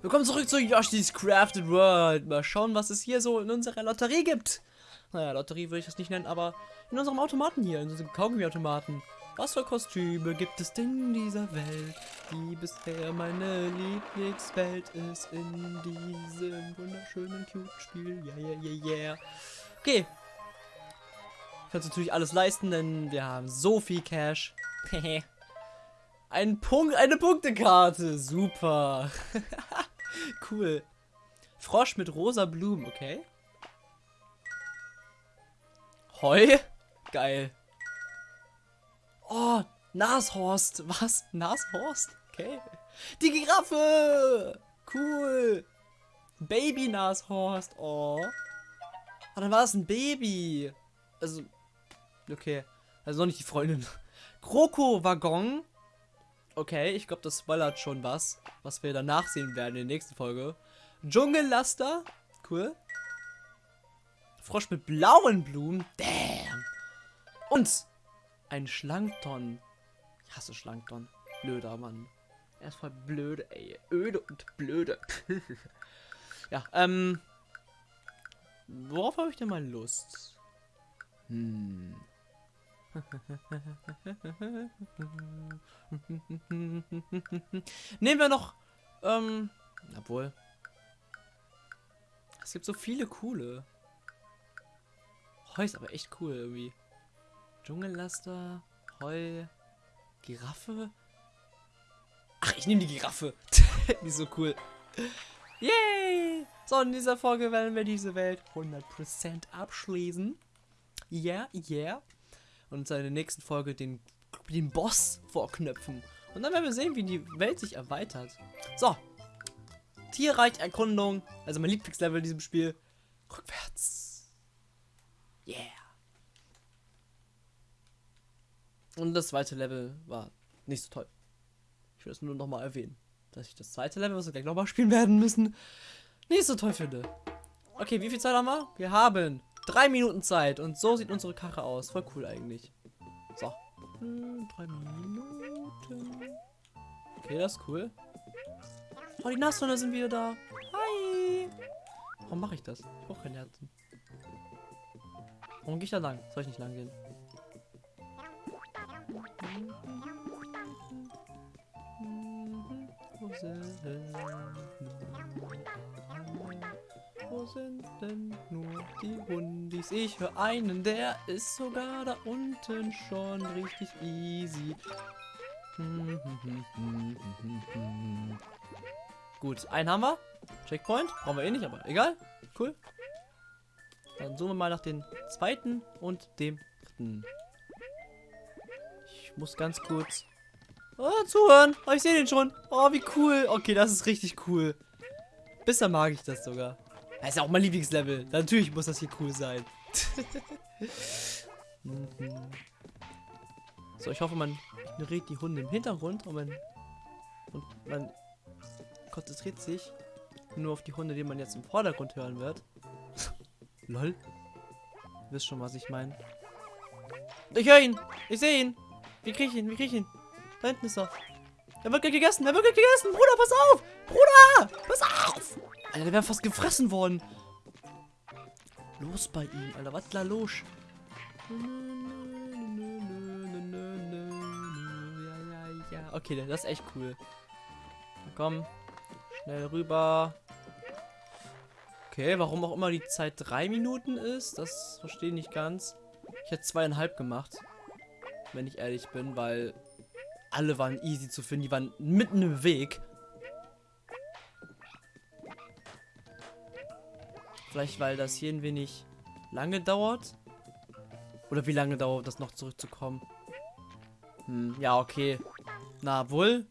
Willkommen zurück zu Yoshi's Crafted World. Mal schauen, was es hier so in unserer Lotterie gibt. Naja, Lotterie würde ich das nicht nennen, aber in unserem Automaten hier, in unserem Kaugummi-Automaten. Was für Kostüme gibt es in dieser Welt, die bisher meine Lieblingswelt ist in diesem wunderschönen Cute-Spiel? Yeah, yeah, yeah, yeah. Okay. Ich kann natürlich alles leisten, denn wir haben so viel Cash. Ein Punkt, eine Punktekarte. Super. cool. Frosch mit rosa Blumen, okay. Heu? Geil. Oh, Nashorst. Was? Nashorst? Okay. Die Giraffe! Cool. Baby Nashorst. Oh. Ah, dann war es ein Baby. Also, okay. Also noch nicht die Freundin. Kroko-Waggon. Okay, ich glaube, das spoilert schon was, was wir danach sehen werden in der nächsten Folge. Dschungellaster. Cool. Frosch mit blauen Blumen. Damn. Und ein Schlankton. Ich hasse Schlankton. Blöder Mann. Er ist voll blöde, ey. Öde und blöde. ja, ähm. Worauf habe ich denn mal Lust? Hm. Nehmen wir noch, ähm, obwohl. Es gibt so viele coole. Heu ist aber echt cool irgendwie. Dschungellaster, Heu, Giraffe. Ach, ich nehme die Giraffe. die ist so cool. Yay! So, in dieser Folge werden wir diese Welt 100% abschließen. Yeah, yeah und in der nächsten Folge den, den Boss vorknöpfen. Und dann werden wir sehen, wie die Welt sich erweitert. So. Tierreich-Erkundung. Also mein Lieblingslevel in diesem Spiel. Rückwärts. Yeah. Und das zweite Level war nicht so toll. Ich will es nur noch mal erwähnen. Dass ich das zweite Level, was wir gleich nochmal spielen werden müssen, nicht so toll finde. Okay, wie viel Zeit haben wir? Wir haben Drei Minuten Zeit. Und so sieht unsere Karre aus. Voll cool eigentlich. So. Hm, drei Minuten. Okay, das ist cool. Oh, die Nashörner sind wieder da. Hi. Warum mache ich das? Ich brauche keine Herzen. Warum gehe ich da lang? Soll ich nicht lang gehen? Sind denn nur die Hundis? Ich höre einen, der ist sogar da unten schon richtig easy. Gut, einen haben wir. Checkpoint. Brauchen wir eh nicht, aber egal. Cool. Dann suchen wir mal nach dem zweiten und dem dritten. Ich muss ganz kurz oh, zuhören. Oh, ich sehe den schon. Oh, wie cool. Okay, das ist richtig cool. Bisher mag ich das sogar. Das ist ja auch mein Lieblingslevel. Natürlich muss das hier cool sein. so, ich hoffe, man ignoriert die Hunde im Hintergrund und man, und man konzentriert sich nur auf die Hunde, die man jetzt im Vordergrund hören wird. Lol. Du wisst schon, was ich meine. Ich höre ihn. Ich sehe ihn. Wie kriege ich ihn? Wie kriege ich ihn? Da hinten ist er. Er wird gegessen. Er wird gegessen. Bruder, pass auf. Bruder, pass auf. Alter, der wäre fast gefressen worden. Los bei ihm, Alter. Was da los? Okay, das ist echt cool. Komm. Schnell rüber. Okay, warum auch immer die Zeit drei Minuten ist, das verstehe ich nicht ganz. Ich hätte zweieinhalb gemacht. Wenn ich ehrlich bin, weil alle waren easy zu finden. Die waren mitten im Weg. Vielleicht, weil das hier ein wenig lange dauert. Oder wie lange dauert das noch zurückzukommen? Hm, ja, okay. Na, wohl.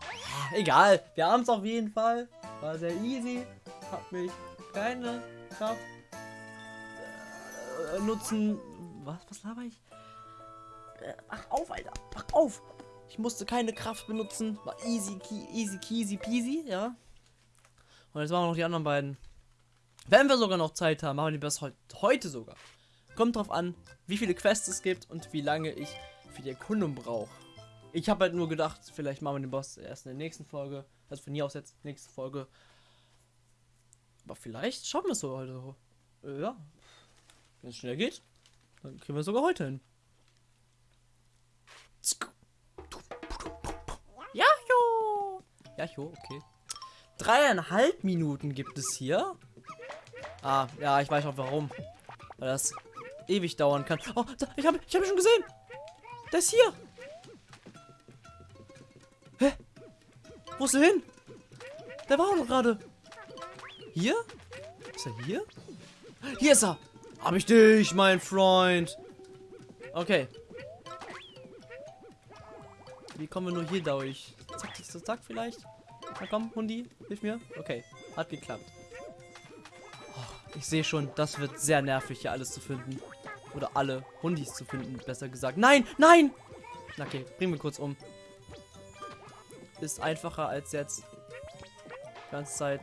Ja, egal. Wir haben es auf jeden Fall. War sehr easy. Hab mich keine Kraft äh, nutzen. Was? Was laber ich? Äh, mach auf, Alter. Mach auf. Ich musste keine Kraft benutzen. War easy, easy, easy peasy, ja. Und jetzt machen wir noch die anderen beiden. Wenn wir sogar noch Zeit haben, machen wir das heute sogar. Kommt drauf an, wie viele Quests es gibt und wie lange ich für die Erkundung brauche. Ich habe halt nur gedacht, vielleicht machen wir den Boss erst in der nächsten Folge. Also von hier aus jetzt nächste Folge. Aber vielleicht schaffen wir es so heute. Äh, ja. Wenn es schnell geht, dann kriegen wir es sogar heute hin. Ja, jo. Ja, jo, okay. Dreieinhalb Minuten gibt es hier. Ah, ja, ich weiß auch warum. Weil das ewig dauern kann. Oh, da, ich habe ich hab ihn schon gesehen. Der ist hier. Hä? Wo ist er hin? Der war doch gerade. Hier? Ist er hier? Hier ist er. Hab ich dich, mein Freund. Okay. Wie kommen wir nur hier durch? Zack, zack, zack, vielleicht? Na komm, Hundi, hilf mir. Okay, hat geklappt. Ich sehe schon, das wird sehr nervig, hier alles zu finden. Oder alle Hundis zu finden, besser gesagt. Nein, nein! Okay, bringen wir kurz um. Ist einfacher als jetzt die ganze Zeit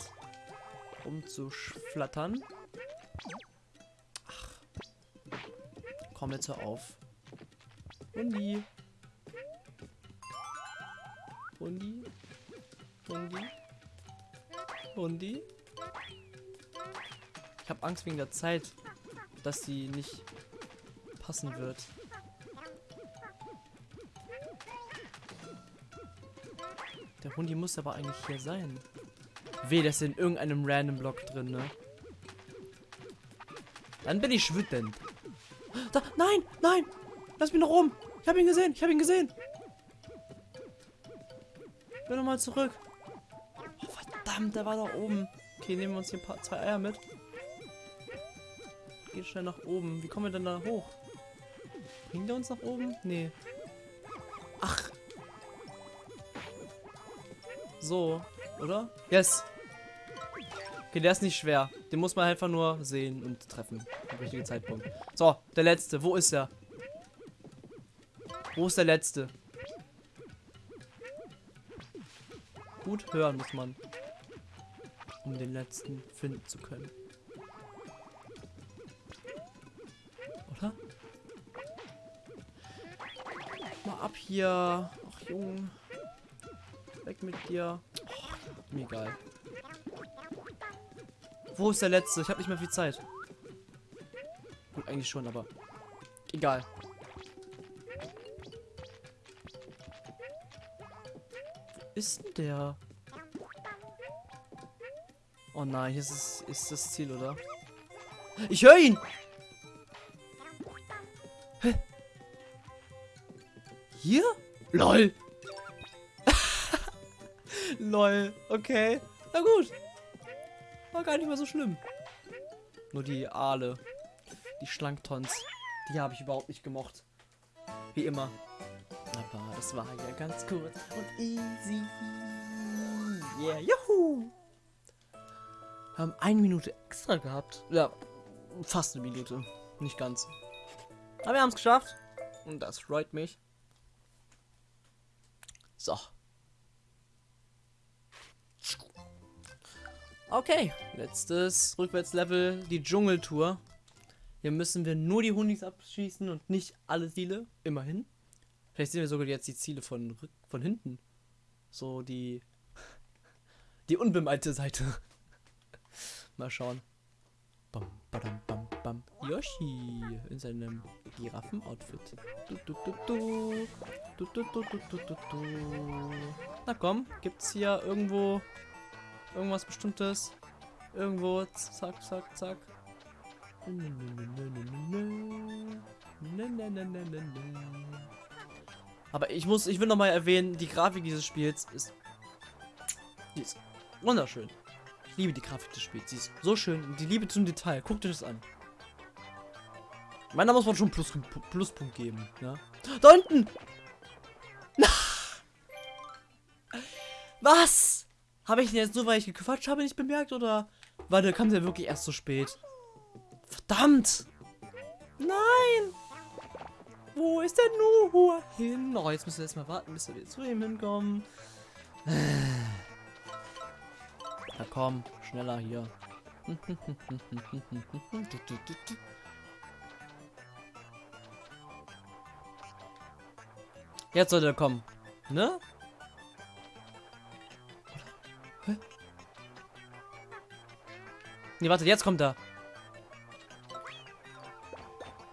rumzuschflattern. Ach. Komm jetzt hör auf. Hundi. Hundi. Hundi. Hundi. Ich habe Angst wegen der Zeit, dass sie nicht passen wird. Der Hundi muss aber eigentlich hier sein. Weh, das ist in irgendeinem random Block drin, ne? Dann bin ich wütend. Da, nein, nein! Lass mich noch rum! Ich habe ihn gesehen, ich habe ihn gesehen! Ich will nochmal zurück. Oh, verdammt, der war da oben. Okay, nehmen wir uns hier ein paar, zwei Eier mit. Geht schnell nach oben. Wie kommen wir denn da hoch? Bringt der uns nach oben? Nee. Ach. So, oder? Yes. Okay, der ist nicht schwer. Den muss man einfach nur sehen und treffen. Am richtigen Zeitpunkt. So, der letzte. Wo ist er? Wo ist der letzte? Gut hören muss man. Um den letzten finden zu können. Oder? Mal ab hier. Ach, Junge. Weg mit dir. Oh, mir egal. Wo ist der letzte? Ich habe nicht mehr viel Zeit. Gut, eigentlich schon, aber egal. ist denn der? Oh nein, hier ist, ist das Ziel, oder? Ich höre ihn! Hier? LOL! LOL, okay. Na gut. War gar nicht mehr so schlimm. Nur die Aale. Die Schlanktons. Die habe ich überhaupt nicht gemocht. Wie immer. Aber das war ja ganz kurz und easy. Yeah, juhu! Wir haben eine Minute extra gehabt. Ja, fast eine Minute. Nicht ganz. Aber wir haben es geschafft. Und das freut mich. So. Okay, letztes Rückwärtslevel, die Dschungeltour. Hier müssen wir nur die Hundis abschießen und nicht alle Ziele. Immerhin. Vielleicht sehen wir sogar jetzt die Ziele von, von hinten. So die. Die unbemalte Seite. Mal schauen. Bam, badam, bam, bam. Yoshi in seinem Giraffen-Outfit. Du, du, du, du. Du, du, du, du, du, du, du. Na komm, gibt's hier irgendwo irgendwas Bestimmtes? Irgendwo, zack, zack, zack. Aber ich muss, ich will noch mal erwähnen, die Grafik dieses Spiels ist, die ist wunderschön. Liebe die Grafik des Spiels. Sie ist so schön. Die Liebe zum Detail. Guckt euch das an. Ich meine, da muss man schon Plus, Pluspunkt geben. Ne? Da unten! Was? Habe ich den jetzt nur, weil ich gequatscht habe, nicht bemerkt? Oder war der kam der wirklich erst so spät? Verdammt! Nein! Wo ist der Nuhu hin? Oh, jetzt müssen wir erstmal warten, bis wir zu ihm hinkommen. Na komm, schneller hier. Jetzt sollte er kommen. Ne? Ne, warte, jetzt kommt er.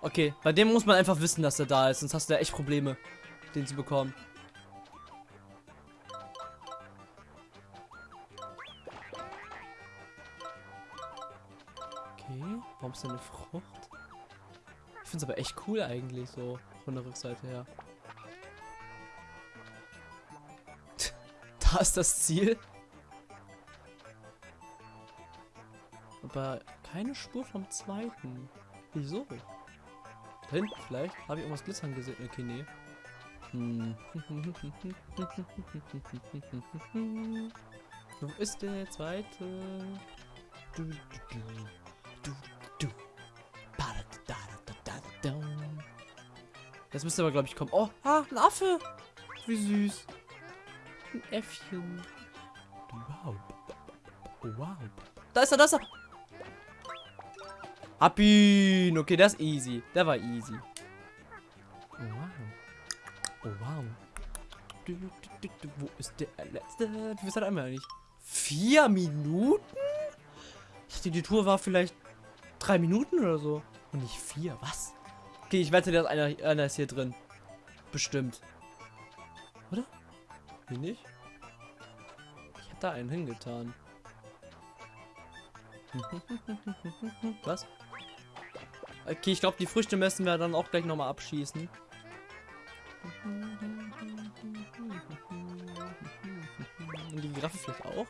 Okay, bei dem muss man einfach wissen, dass er da ist, sonst hast du ja echt Probleme, den zu bekommen. Eine Frucht? Ich finde es aber echt cool eigentlich, so von der Rückseite her. da ist das Ziel. Aber keine Spur vom zweiten. Wieso? Da hinten vielleicht? Habe ich irgendwas glitzern gesehen? Okay, nee. Hm. Wo ist der zweite? Du, du, du. Das müsste aber, glaube ich, kommen. Oh, ah, ein Affe. Wie süß. Ein Äffchen. Wow. Wow. Da ist er, da ist er. Hab ihn. Okay, das ist easy. Der war easy. Wow. Oh, wow. Du, du, du, wo ist der letzte? Wie ist das einmal nicht? Vier Minuten? Ich dachte, die Tour war vielleicht drei Minuten oder so. Und nicht vier. Was? Okay, ich wette, dass einer, einer ist hier drin. Bestimmt. Oder? Hier nicht? Ich hab da einen hingetan. Was? Okay, ich glaube, die Früchte müssen wir dann auch gleich nochmal abschießen. Und die Giraffe vielleicht auch?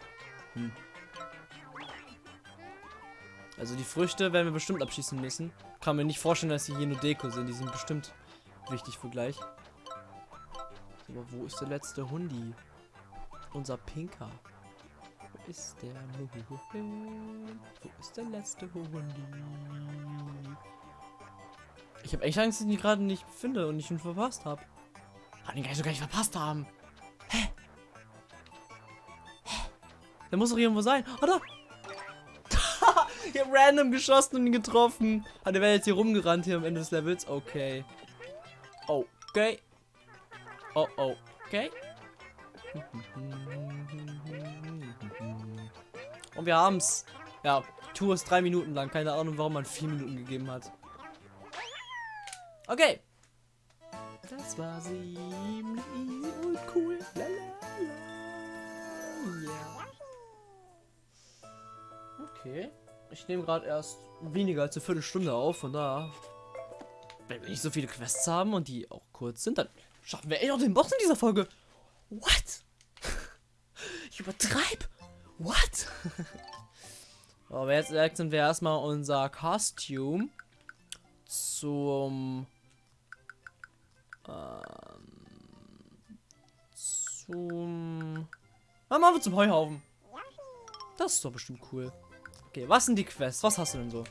Hm. Also die Früchte werden wir bestimmt abschießen müssen. Kann mir nicht vorstellen, dass sie hier nur Deko sind. Die sind bestimmt wichtig für gleich. Aber wo ist der letzte Hundi? Unser Pinker. Wo ist der? Wo ist der letzte Hundi? Ich habe echt Angst, dass ich ihn gerade nicht finde und ich ihn verpasst habe. Kann ihn gar nicht so gar nicht verpasst haben. Hä? Hä? Der muss doch irgendwo sein. Oh, da! Habe random geschossen und getroffen. Ah, der jetzt hier rumgerannt hier am Ende des Levels. Okay. Okay. Oh, oh. Okay. Und wir haben's. Ja, Tour ist drei Minuten lang. Keine Ahnung, warum man vier Minuten gegeben hat. Okay. Das war ziemlich und cool. Lalalala. Yeah. Okay. Ich nehme gerade erst weniger als eine Viertelstunde auf, von da. Wenn wir nicht so viele Quests haben und die auch kurz sind, dann schaffen wir echt noch den Boss in dieser Folge. What? Ich übertreib. What? Aber jetzt wechseln wir erstmal unser Costume zum ähm, zum ah, machen wir zum Heuhaufen. Das ist doch bestimmt cool. Okay, was sind die Quests? Was hast du denn so?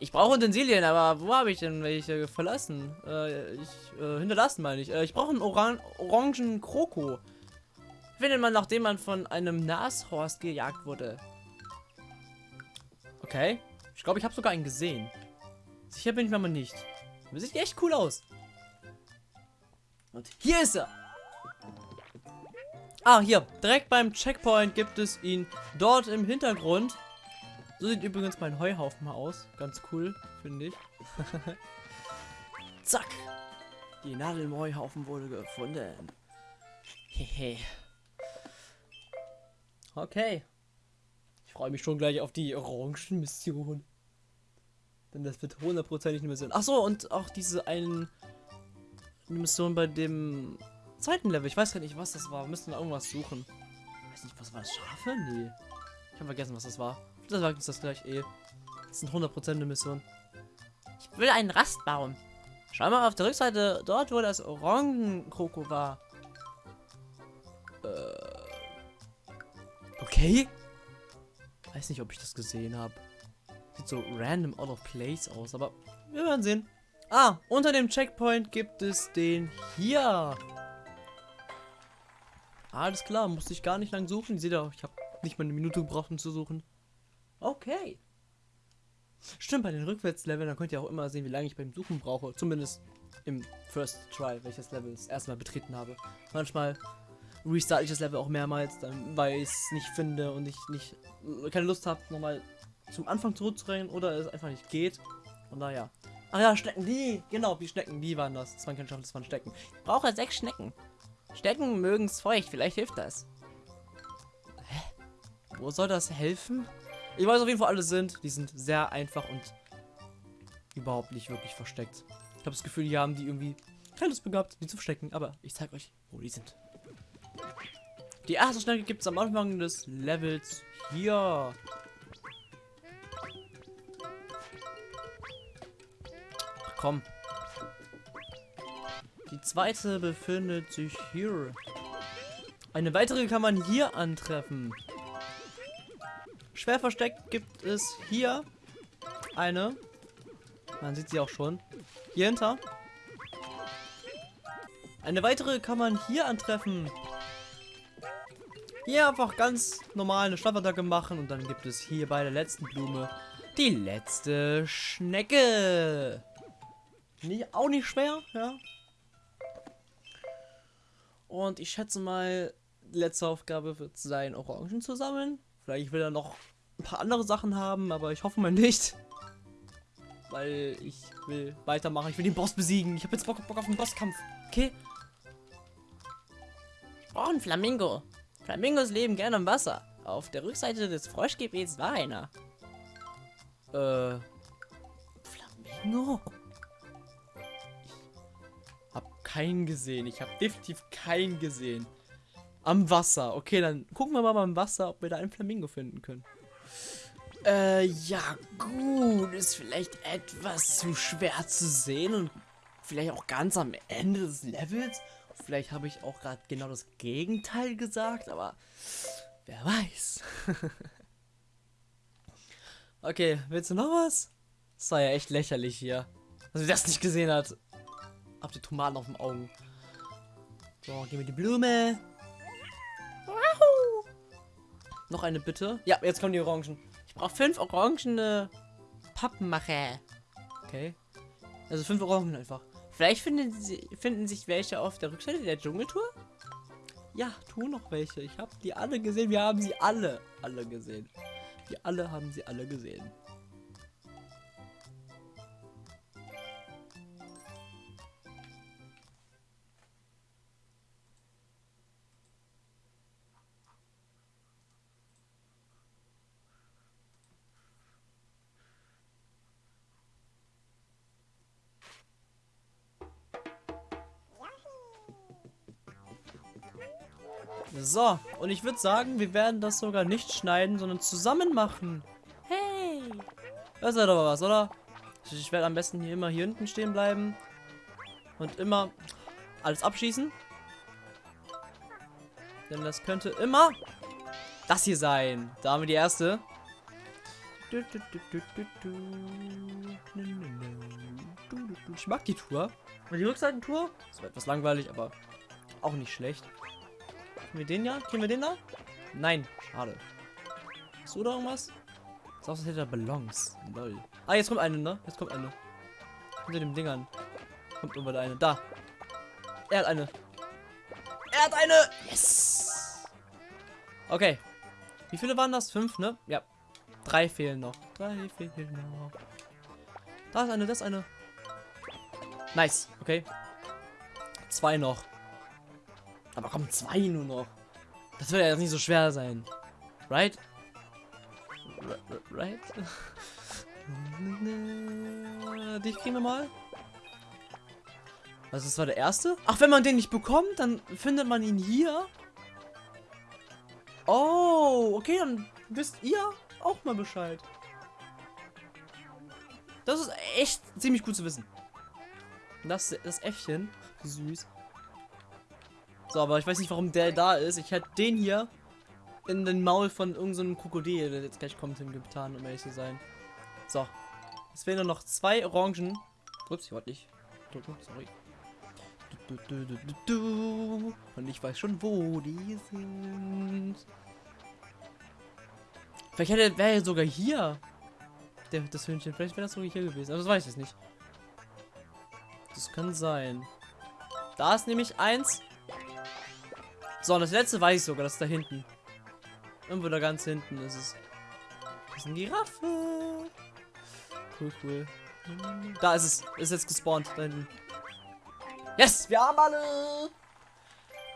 Ich brauche Utensilien, aber wo habe ich denn welche verlassen? Äh, ich, äh, hinterlassen meine ich. Äh, ich brauche einen Oran orangen Kroko. Findet man, nachdem man von einem Nashorst gejagt wurde. Okay. Ich glaube, ich habe sogar einen gesehen. Sicher bin ich mir aber nicht. Aber sieht echt cool aus. Und hier ist er. Ah, hier. Direkt beim Checkpoint gibt es ihn dort im Hintergrund. So sieht übrigens mein Heuhaufen mal aus. Ganz cool, finde ich. Zack. Die Nadel im Heuhaufen wurde gefunden. Hehe. okay. Ich freue mich schon gleich auf die Orangen-Mission. Denn das wird hundertprozentig eine Mission. Achso, und auch diese einen Mission bei dem zweiten Level. Ich weiß gar nicht, was das war. Wir müssen da irgendwas suchen. Ich weiß nicht, was war das? Schafe? Nee. Ich habe vergessen, was das war. Das sagt uns das gleich eh. Das sind 100% eine Mission. Ich will einen Rastbaum. Schau mal auf der Rückseite, dort wo das Orangenkroko war. Äh. Okay. Weiß nicht, ob ich das gesehen habe. Sieht so random out of place aus, aber wir werden sehen. Ah, unter dem Checkpoint gibt es den hier. Alles klar, musste ich gar nicht lang suchen. Ihr seht ja, ich habe nicht mal eine Minute gebraucht, um zu suchen. Okay. Stimmt, bei den Rückwärtsleveln, da könnt ihr auch immer sehen, wie lange ich beim Suchen brauche. Zumindest im First Try, welches Level das erste Mal betreten habe. Manchmal restarte ich das Level auch mehrmals, dann, weil ich es nicht finde und ich nicht keine Lust habe, nochmal zum Anfang zurückzurennen oder es einfach nicht geht. Und naja. Ach ja, Schnecken, die. Genau, die Schnecken, die waren das. Das waren keine Schafen, das waren Schnecken. Ich brauche sechs Schnecken. Schnecken mögen es feucht, vielleicht hilft das. Hä? Wo soll das helfen? Ich weiß auf jeden Fall, alle sind. Die sind sehr einfach und überhaupt nicht wirklich versteckt. Ich habe das Gefühl, die haben die irgendwie keine Lust begabt, die zu verstecken. Aber ich zeige euch, wo die sind. Die erste Schnecke gibt es am Anfang des Levels hier. Ach, komm. Die zweite befindet sich hier. Eine weitere kann man hier antreffen. Schwer versteckt gibt es hier eine. Man sieht sie auch schon. Hier hinter. Eine weitere kann man hier antreffen. Hier einfach ganz normal eine Schlaffattacke machen und dann gibt es hier bei der letzten Blume die letzte Schnecke. Nicht, auch nicht schwer, ja. Und ich schätze mal, letzte Aufgabe wird sein, Orangen zu sammeln. Vielleicht will er noch ein paar andere Sachen haben, aber ich hoffe mal nicht. Weil ich will weitermachen. Ich will den Boss besiegen. Ich habe jetzt Bock, Bock auf den Bosskampf. Okay? Brauche einen Flamingo. Flamingos leben gerne im Wasser. Auf der Rückseite des Froschgebets war einer. Äh. Flamingo? Ich hab keinen gesehen. Ich habe definitiv keinen gesehen. Am Wasser. Okay, dann gucken wir mal beim Wasser, ob wir da einen Flamingo finden können. Äh, ja, gut. Ist vielleicht etwas zu schwer zu sehen und vielleicht auch ganz am Ende des Levels. Vielleicht habe ich auch gerade genau das Gegenteil gesagt, aber wer weiß. okay, willst du noch was? Das war ja echt lächerlich hier. Also wer das nicht gesehen hat. Hab die Tomaten auf den Augen. So, gib mir die Blume. Wahoo. Noch eine bitte. Ja, jetzt kommen die Orangen. Ich brauche fünf orangene Pappenmacher. Okay. Also fünf Orangen einfach. Vielleicht finden, sie, finden sich welche auf der Rückseite der Dschungeltour? Ja, tu noch welche. Ich habe die alle gesehen. Wir haben sie alle, alle gesehen. Wir alle haben sie alle gesehen. So, und ich würde sagen, wir werden das sogar nicht schneiden, sondern zusammen machen. Hey! Das ist ja doch was, oder? Ich werde am besten hier immer hier hinten stehen bleiben. Und immer alles abschießen. Denn das könnte immer das hier sein. Da haben wir die erste. Ich mag die Tour. Und die Rückseitentour? Das war etwas langweilig, aber auch nicht schlecht. Kriegen wir den ja? Kriegen wir den da? Nein, schade. Hast du da irgendwas? Das aus, als hätte er Ballons. Lol. Ah, jetzt kommt eine, ne? Jetzt kommt eine. Hinter dem Ding an. Kommt irgendwann eine. Da. Er hat eine. Er hat eine! Yes! Okay. Wie viele waren das? Fünf, ne? Ja. Drei fehlen noch. Drei fehlen noch. Da ist eine, das ist eine. Nice. Okay. Zwei noch. Aber komm, zwei nur noch. Das wird ja jetzt nicht so schwer sein. Right? Right? Dich kriegen wir mal. Also das war der erste? Ach, wenn man den nicht bekommt, dann findet man ihn hier. Oh, okay, dann wisst ihr auch mal Bescheid. Das ist echt ziemlich gut zu wissen. Das, das Äffchen. Süß. So, aber ich weiß nicht, warum der da ist. Ich hätte den hier in den Maul von irgendeinem so Krokodil, der jetzt gleich kommt, hingetan, um ehrlich zu sein. So. Es fehlen nur noch zwei Orangen. Ups, ich wollte nicht sorry. Und ich weiß schon, wo die sind. Vielleicht wäre er sogar hier. Der, das Hühnchen. Vielleicht wäre das sogar hier gewesen. Aber das weiß ich nicht. Das kann sein. Da ist nämlich eins. So, und das letzte weiß ich sogar, das ist da hinten. Irgendwo da ganz hinten ist es. Das ist eine Giraffe. Cool, cool. Da ist es. Ist jetzt gespawnt. Da hinten. Yes, wir haben alle.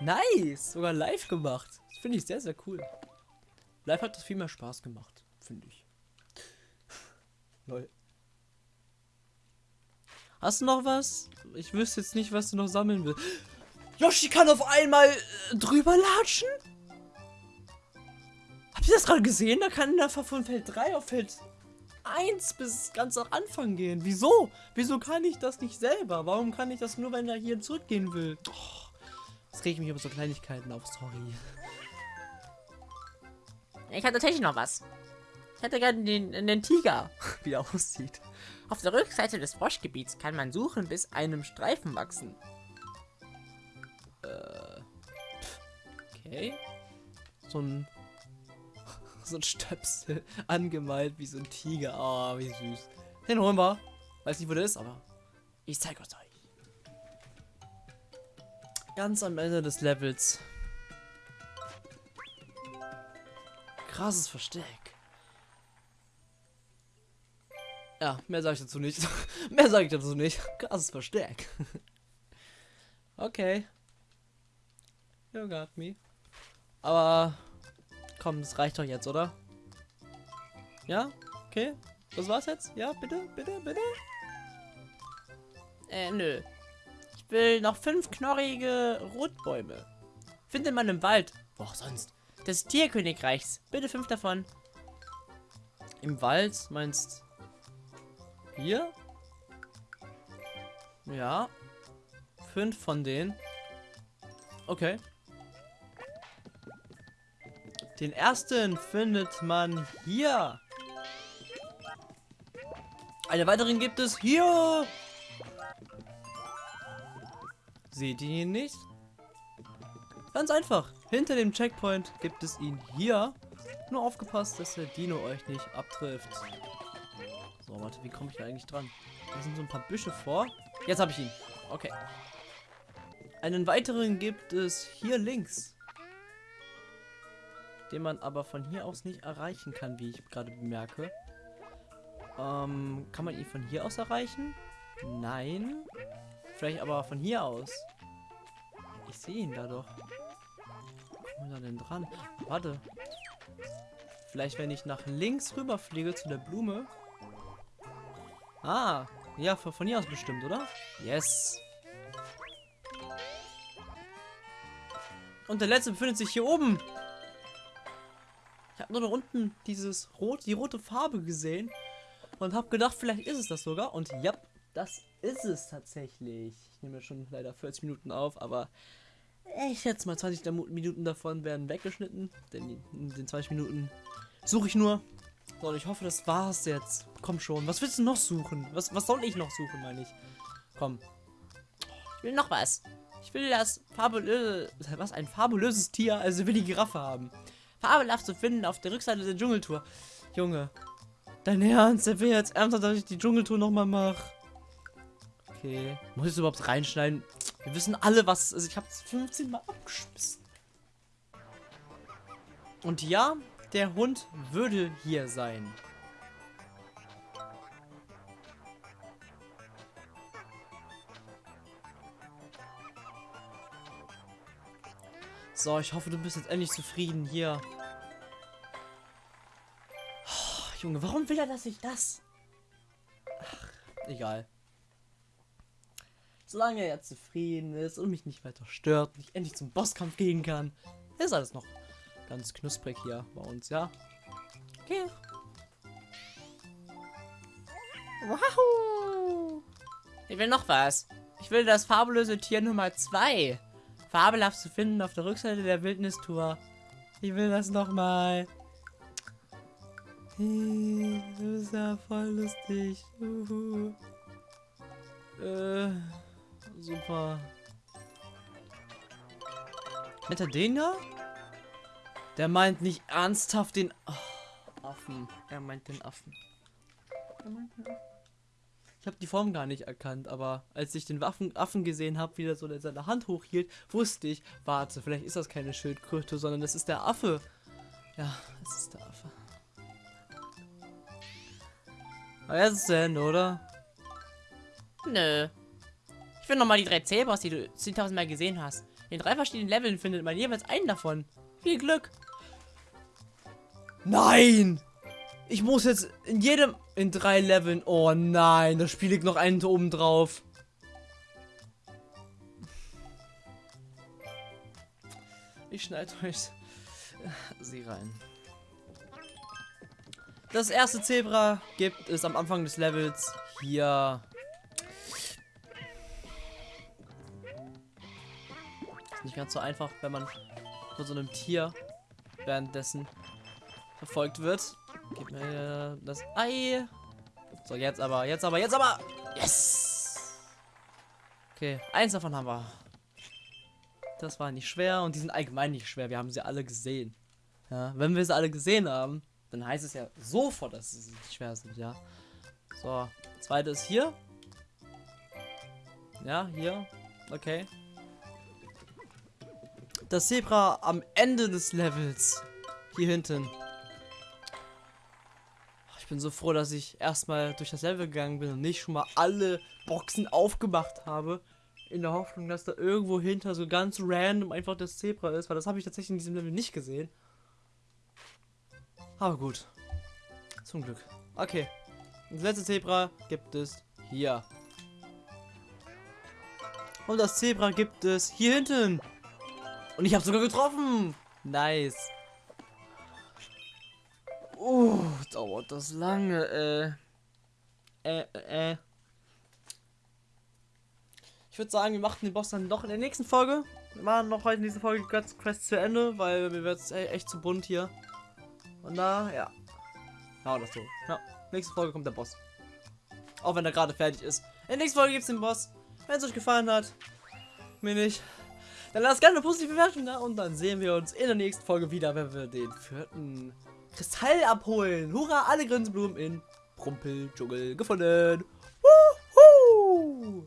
Nice. Sogar live gemacht. Das finde ich sehr, sehr cool. Live hat das viel mehr Spaß gemacht. Finde ich. Lol. Hast du noch was? Ich wüsste jetzt nicht, was du noch sammeln willst. Yoshi kann auf einmal äh, drüber latschen? Habt ihr das gerade gesehen? Da kann er von Feld 3 auf Feld 1 bis ganz am Anfang gehen. Wieso? Wieso kann ich das nicht selber? Warum kann ich das nur, wenn er hier zurückgehen will? Oh, das regt mich über so Kleinigkeiten auf, sorry. Ich habe tatsächlich noch was. Ich hätte gerne den, den Tiger. Wie er aussieht. Auf der Rückseite des Froschgebiets kann man suchen, bis einem Streifen wachsen. Okay. So ein. So ein Stöpsel angemalt wie so ein Tiger. Oh, wie süß. Den holen wir. Weiß nicht, wo der ist, aber ich zeige euch. Ganz am Ende des Levels. Krasses Versteck. Ja, mehr sage ich dazu nicht. mehr sage ich dazu nicht. Krasses Versteck. okay. You got me. Aber komm, das reicht doch jetzt, oder? Ja? Okay. Das war's jetzt? Ja, bitte, bitte, bitte. Äh, nö. Ich will noch fünf knorrige Rotbäume. Findet man im Wald. Wo auch sonst. Des Tierkönigreichs. Bitte fünf davon. Im Wald meinst hier? Ja. Fünf von denen. Okay. Den ersten findet man hier. Eine weiteren gibt es hier. Seht ihr ihn nicht? Ganz einfach. Hinter dem Checkpoint gibt es ihn hier. Nur aufgepasst, dass der Dino euch nicht abtrifft. So, warte, wie komme ich da eigentlich dran? Da sind so ein paar Büsche vor. Jetzt habe ich ihn. Okay. Einen weiteren gibt es hier links. Den man aber von hier aus nicht erreichen kann, wie ich gerade bemerke. Ähm, kann man ihn von hier aus erreichen? Nein. Vielleicht aber von hier aus. Ich sehe ihn da doch. Wo wir da denn dran? Warte. Vielleicht, wenn ich nach links rüber fliege zu der Blume, Ah, ja, von hier aus bestimmt, oder? Yes. Und der letzte befindet sich hier oben. Ich habe nur da unten dieses rot, die rote Farbe gesehen und habe gedacht, vielleicht ist es das sogar. Und ja, das ist es tatsächlich. Ich nehme schon leider 40 Minuten auf, aber ich schätze mal 20 Minuten davon werden weggeschnitten. Denn in den 20 Minuten suche ich nur so, und ich hoffe, das war's jetzt. Komm schon. Was willst du noch suchen? Was, was soll ich noch suchen, meine ich? Komm. Ich will noch was. Ich will das fabulöse... Was? Ein fabulöses Tier? Also will die Giraffe haben. Fabelhaft zu finden auf der Rückseite der Dschungeltour. Junge. Dein Ernst? Der will jetzt ernsthaft, dass ich die Dschungeltour nochmal mache. Okay. Muss ich es überhaupt reinschneiden? Wir wissen alle, was es ist. Ich habe es 15 Mal abgeschmissen. Und ja, der Hund würde hier sein. So, ich hoffe, du bist jetzt endlich zufrieden hier. Oh, Junge, warum will er, dass ich das? Ach, egal. Solange er zufrieden ist und mich nicht weiter stört und ich endlich zum Bosskampf gehen kann, ist alles noch ganz knusprig hier bei uns, ja? Okay. Wow. Ich will noch was. Ich will das fabulöse Tier Nummer 2. Fabelhaft zu finden auf der Rückseite der Wildnistour. Ich will das nochmal. Hey, das ist ja voll lustig. Uhu. Äh, super. Hat er den da? Der meint nicht ernsthaft den oh, Affen. Er meint den Affen. Ich habe die Form gar nicht erkannt, aber als ich den Waffen, Affen gesehen habe, wie er so seine Hand hochhielt, wusste ich, warte, vielleicht ist das keine Schildkröte, sondern das ist der Affe. Ja, es ist der Affe. Aber jetzt ist es zu Ende, oder? Nö. Ich will noch mal die drei Zebras, die du 10.000 Mal gesehen hast. In drei verschiedenen Leveln findet man jeweils einen davon. Viel Glück. Nein! Ich muss jetzt in jedem, in drei Leveln, oh nein, da spiele ich noch einen oben drauf. Ich schneide euch sie rein. Das erste Zebra gibt es am Anfang des Levels hier. Ist nicht ganz so einfach, wenn man von so einem Tier währenddessen verfolgt wird. Gib mir das Ei. So, jetzt aber, jetzt aber, jetzt aber. Yes! Okay, eins davon haben wir. Das war nicht schwer und die sind allgemein nicht schwer. Wir haben sie alle gesehen. Ja, wenn wir sie alle gesehen haben, dann heißt es ja sofort, dass sie nicht schwer sind, ja. So, zweite ist hier. Ja, hier. Okay. Das Zebra am Ende des Levels. Hier hinten. Bin so froh, dass ich erstmal durch das Level gegangen bin und nicht schon mal alle Boxen aufgemacht habe. In der Hoffnung, dass da irgendwo hinter so ganz random einfach das Zebra ist, weil das habe ich tatsächlich in diesem Level nicht gesehen. Aber gut. Zum Glück. Okay. Das letzte Zebra gibt es hier. Und das Zebra gibt es hier hinten. Und ich habe sogar getroffen. Nice. Dauert das lange, äh. Äh, äh. Ich würde sagen, wir machen den Boss dann noch in der nächsten Folge. Wir machen noch heute in dieser Folge ganz Quest zu Ende, weil mir wird es echt zu bunt hier. Und da, ja. Ja, das so. Ja, nächste Folge kommt der Boss. Auch wenn er gerade fertig ist. In der nächsten Folge gibt es den Boss. Wenn es euch gefallen hat, mir nicht, dann lasst gerne eine positive Bewertung da und dann sehen wir uns in der nächsten Folge wieder, wenn wir den vierten Kristall abholen. Hurra, alle Grinsblumen in Prumpel-Dschungel gefunden. Wuhu!